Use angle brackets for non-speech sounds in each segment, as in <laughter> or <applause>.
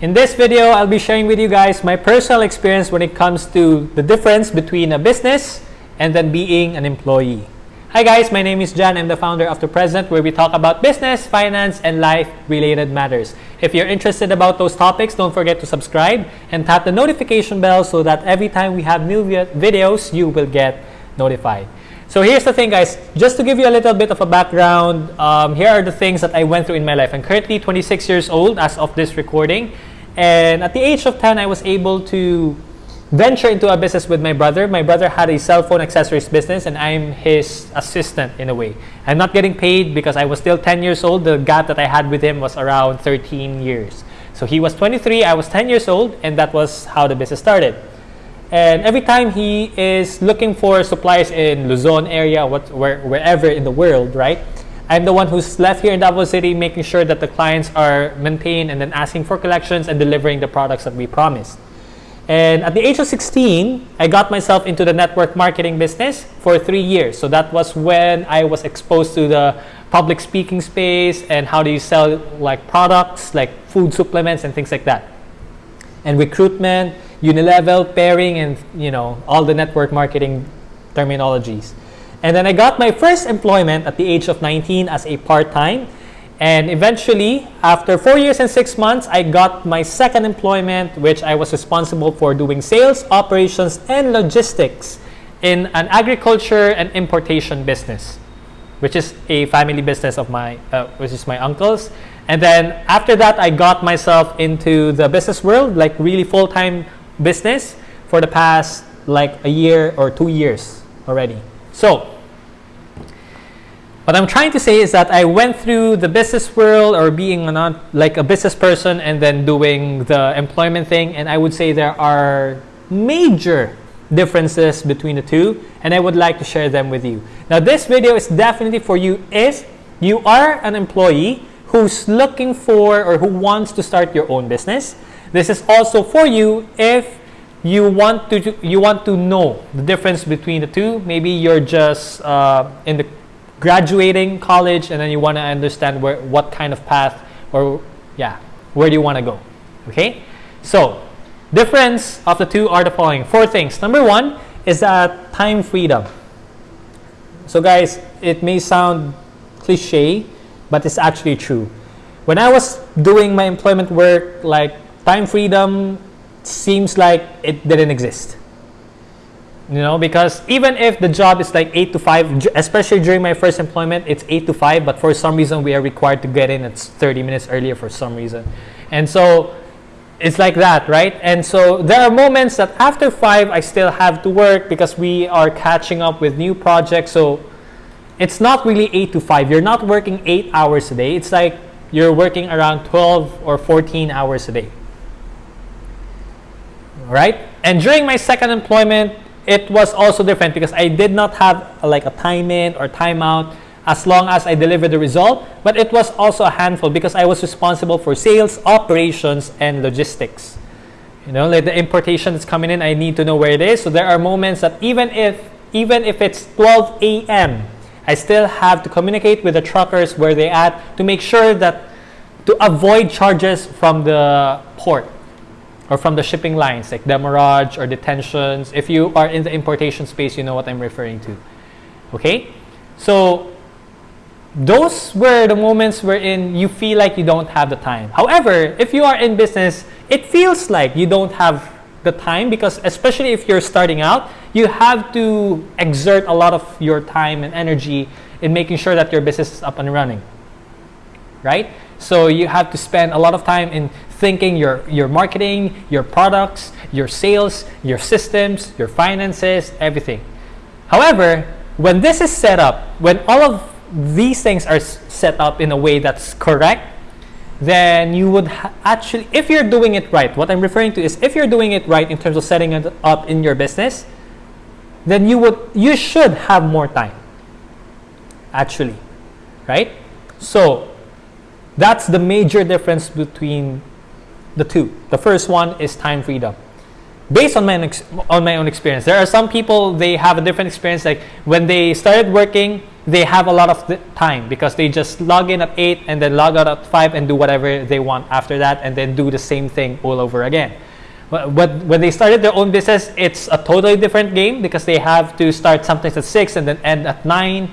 In this video, I'll be sharing with you guys my personal experience when it comes to the difference between a business and then being an employee. Hi guys, my name is John. I'm the founder of The Present where we talk about business, finance, and life-related matters. If you're interested about those topics, don't forget to subscribe and tap the notification bell so that every time we have new videos, you will get notified. So here's the thing guys, just to give you a little bit of a background, um, here are the things that I went through in my life. I'm currently 26 years old as of this recording. And at the age of 10, I was able to venture into a business with my brother. My brother had a cell phone accessories business and I'm his assistant in a way. I'm not getting paid because I was still 10 years old. The gap that I had with him was around 13 years. So he was 23, I was 10 years old, and that was how the business started. And every time he is looking for suppliers in Luzon area, what, where, wherever in the world, right? I'm the one who's left here in Davao City making sure that the clients are maintained and then asking for collections and delivering the products that we promised. And at the age of 16, I got myself into the network marketing business for three years. So that was when I was exposed to the public speaking space and how do you sell like products like food supplements and things like that. And recruitment, unilevel, pairing, and you know all the network marketing terminologies. And then I got my first employment at the age of 19 as a part-time and eventually, after four years and six months, I got my second employment, which I was responsible for doing sales, operations, and logistics in an agriculture and importation business, which is a family business of my, uh, which is my uncle's. And then after that, I got myself into the business world, like really full-time business for the past like a year or two years already. So what I'm trying to say is that I went through the business world or being a like a business person and then doing the employment thing and I would say there are major differences between the two and I would like to share them with you. Now this video is definitely for you if you are an employee who's looking for or who wants to start your own business. This is also for you if you want to you want to know the difference between the two. Maybe you're just uh, in the graduating college and then you want to understand where what kind of path or yeah where do you want to go okay? So difference of the two are the following. Four things. Number one is that time freedom. So guys it may sound cliche but it's actually true. When i was doing my employment work like time freedom seems like it didn't exist. You know because even if the job is like 8 to 5 especially during my first employment it's 8 to 5 but for some reason we are required to get in it's 30 minutes earlier for some reason. And so it's like that right? And so there are moments that after 5 I still have to work because we are catching up with new projects. So it's not really 8 to 5 you're not working 8 hours a day. It's like you're working around 12 or 14 hours a day right and during my second employment it was also different because I did not have a, like a time in or time out as long as I delivered the result, but it was also a handful because I was responsible for sales, operations, and logistics. You know, like the importation that's coming in, I need to know where it is. So there are moments that even if even if it's 12 a.m., I still have to communicate with the truckers where they at to make sure that to avoid charges from the port or from the shipping lines like demurrage or detentions. If you are in the importation space, you know what I'm referring to. Okay? So those were the moments wherein you feel like you don't have the time. However, if you are in business, it feels like you don't have the time because especially if you're starting out, you have to exert a lot of your time and energy in making sure that your business is up and running. Right? So you have to spend a lot of time in thinking your, your marketing, your products, your sales, your systems, your finances, everything. However, when this is set up, when all of these things are set up in a way that's correct, then you would actually, if you're doing it right, what I'm referring to is if you're doing it right in terms of setting it up in your business, then you would, you should have more time, actually, right? So that's the major difference between the two. The first one is time freedom. Based on my, on my own experience, there are some people, they have a different experience. Like when they started working, they have a lot of time because they just log in at 8 and then log out at 5 and do whatever they want after that and then do the same thing all over again. But when they started their own business, it's a totally different game because they have to start sometimes at 6 and then end at 9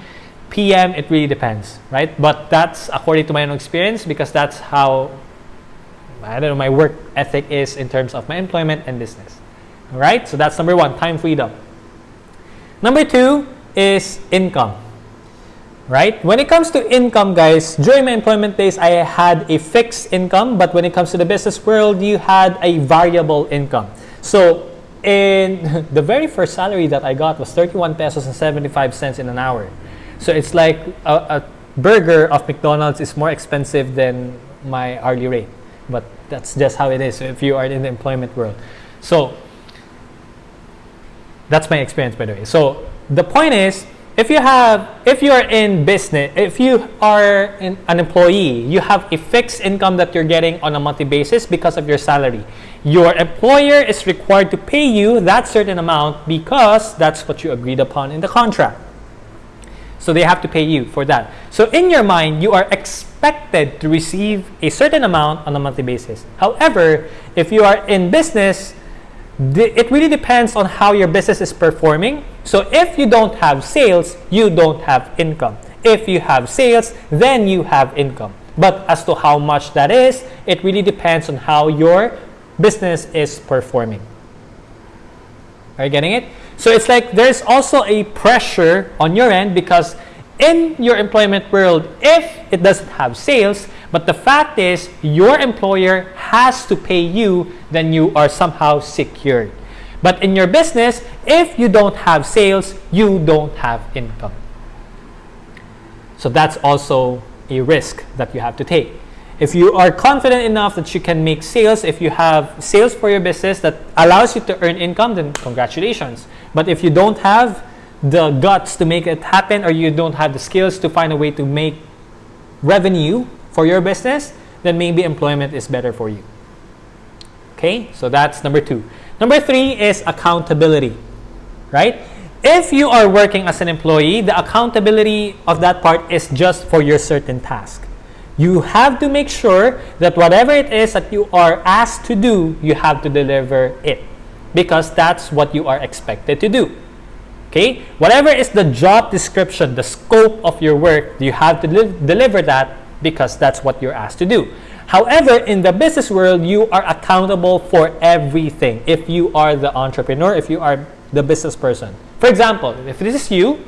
p.m. It really depends, right? But that's according to my own experience because that's how, I don't know, my work ethic is in terms of my employment and business. All right, so that's number one, time freedom. Number two is income right? When it comes to income, guys, during my employment days, I had a fixed income, but when it comes to the business world, you had a variable income. So in <laughs> the very first salary that I got was 31 pesos and 75 cents in an hour. So it's like a, a burger of McDonald's is more expensive than my hourly rate. But that's just how it is if you are in the employment world. So that's my experience, by the way. So the point is, if you have if you are in business if you are in, an employee you have a fixed income that you're getting on a monthly basis because of your salary your employer is required to pay you that certain amount because that's what you agreed upon in the contract so they have to pay you for that so in your mind you are expected to receive a certain amount on a monthly basis however if you are in business it really depends on how your business is performing. So if you don't have sales, you don't have income. If you have sales, then you have income. But as to how much that is, it really depends on how your business is performing. Are you getting it? So it's like there's also a pressure on your end because in your employment world, if it doesn't have sales, but the fact is, your employer has to pay you, then you are somehow secured. But in your business, if you don't have sales, you don't have income. So that's also a risk that you have to take. If you are confident enough that you can make sales, if you have sales for your business that allows you to earn income, then congratulations. But if you don't have the guts to make it happen or you don't have the skills to find a way to make revenue for your business, then maybe employment is better for you. Okay, so that's number two. Number three is accountability, right? If you are working as an employee, the accountability of that part is just for your certain task. You have to make sure that whatever it is that you are asked to do, you have to deliver it because that's what you are expected to do. Okay? Whatever is the job description, the scope of your work, you have to deliver that because that's what you're asked to do. However, in the business world, you are accountable for everything if you are the entrepreneur, if you are the business person. For example, if this is you,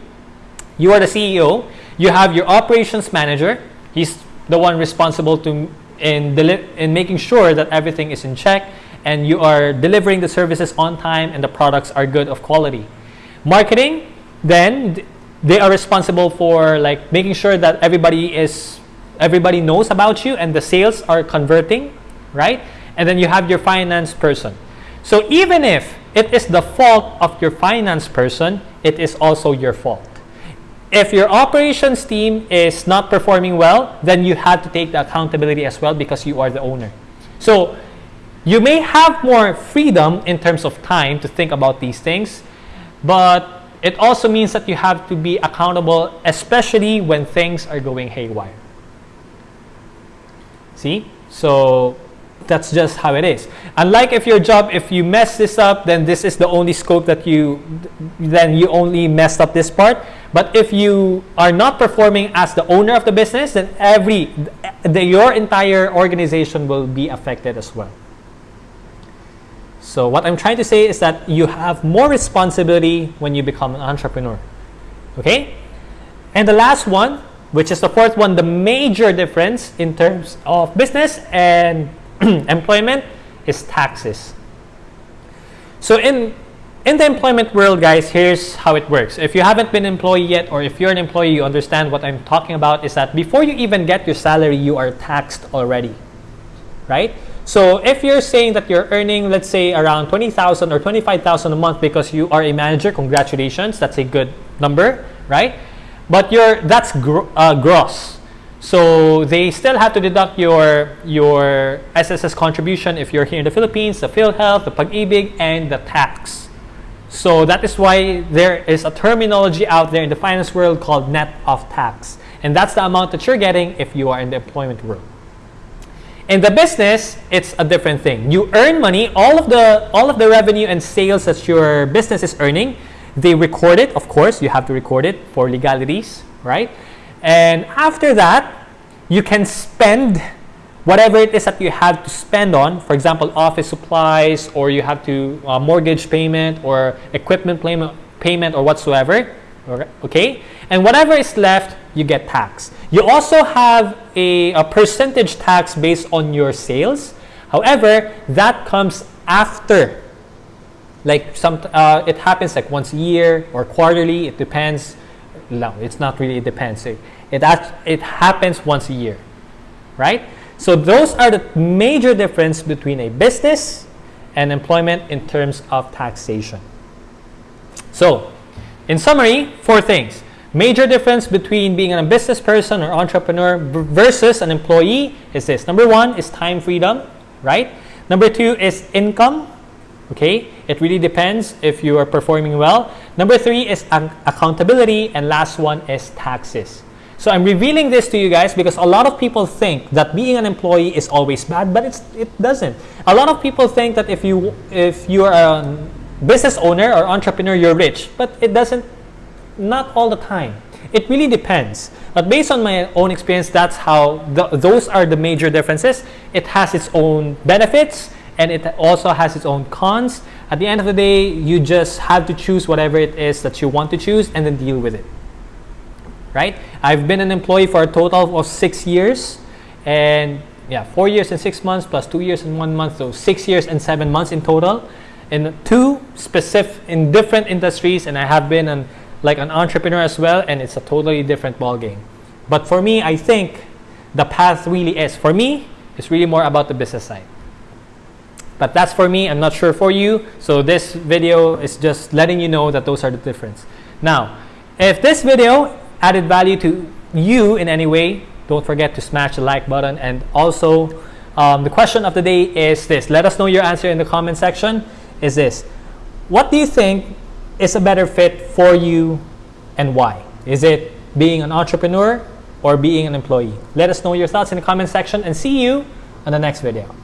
you are the CEO, you have your operations manager, he's the one responsible to in, in making sure that everything is in check and you are delivering the services on time and the products are good of quality. Marketing, then they are responsible for like making sure that everybody is everybody knows about you and the sales are converting, right? And then you have your finance person. So even if it is the fault of your finance person, it is also your fault. If your operations team is not performing well, then you have to take the accountability as well because you are the owner. So you may have more freedom in terms of time to think about these things, but it also means that you have to be accountable, especially when things are going haywire. See? So that's just how it is. Unlike if your job, if you mess this up, then this is the only scope that you, then you only messed up this part. But if you are not performing as the owner of the business, then every, the, your entire organization will be affected as well. So what I'm trying to say is that you have more responsibility when you become an entrepreneur. Okay? And the last one which is the fourth one, the major difference in terms of business and <clears throat> employment is taxes. So in in the employment world, guys, here's how it works. If you haven't been employee yet, or if you're an employee, you understand what I'm talking about is that before you even get your salary, you are taxed already, right? So if you're saying that you're earning, let's say, around 20,000 or 25,000 a month because you are a manager, congratulations, that's a good number, right? but your that's gr uh, gross. So they still have to deduct your your SSS contribution if you're here in the Philippines, the PhilHealth, the Pag-ibig, and the tax. So that is why there is a terminology out there in the finance world called net of tax. And that's the amount that you're getting if you are in the employment world. In the business, it's a different thing. You earn money, all of the all of the revenue and sales that your business is earning, they record it, of course, you have to record it for legalities, right? And after that, you can spend whatever it is that you have to spend on, for example, office supplies, or you have to uh, mortgage payment, or equipment payment, payment, or whatsoever. Okay, and whatever is left, you get tax. You also have a, a percentage tax based on your sales. However, that comes after. Like some, uh, it happens like once a year or quarterly. It depends. No, it's not really. It depends. It it, it happens once a year, right? So those are the major difference between a business and employment in terms of taxation. So, in summary, four things. Major difference between being a business person or entrepreneur versus an employee is this. Number one is time freedom, right? Number two is income. Okay, it really depends if you are performing well. Number three is accountability, and last one is taxes. So I'm revealing this to you guys because a lot of people think that being an employee is always bad, but it's, it doesn't. A lot of people think that if you if you are a business owner or entrepreneur, you're rich, but it doesn't. Not all the time. It really depends. But based on my own experience, that's how the, those are the major differences. It has its own benefits and it also has its own cons. At the end of the day, you just have to choose whatever it is that you want to choose and then deal with it right? I've been an employee for a total of six years, and yeah, four years and six months plus two years and one month, so six years and seven months in total, in two specific in different industries, and I have been an like an entrepreneur as well, and it's a totally different ball game. But for me, I think the path really is for me. It's really more about the business side. But that's for me. I'm not sure for you. So this video is just letting you know that those are the difference. Now, if this video added value to you in any way, don't forget to smash the like button. And also, um, the question of the day is this. Let us know your answer in the comment section. Is this, what do you think is a better fit for you and why? Is it being an entrepreneur or being an employee? Let us know your thoughts in the comment section and see you on the next video.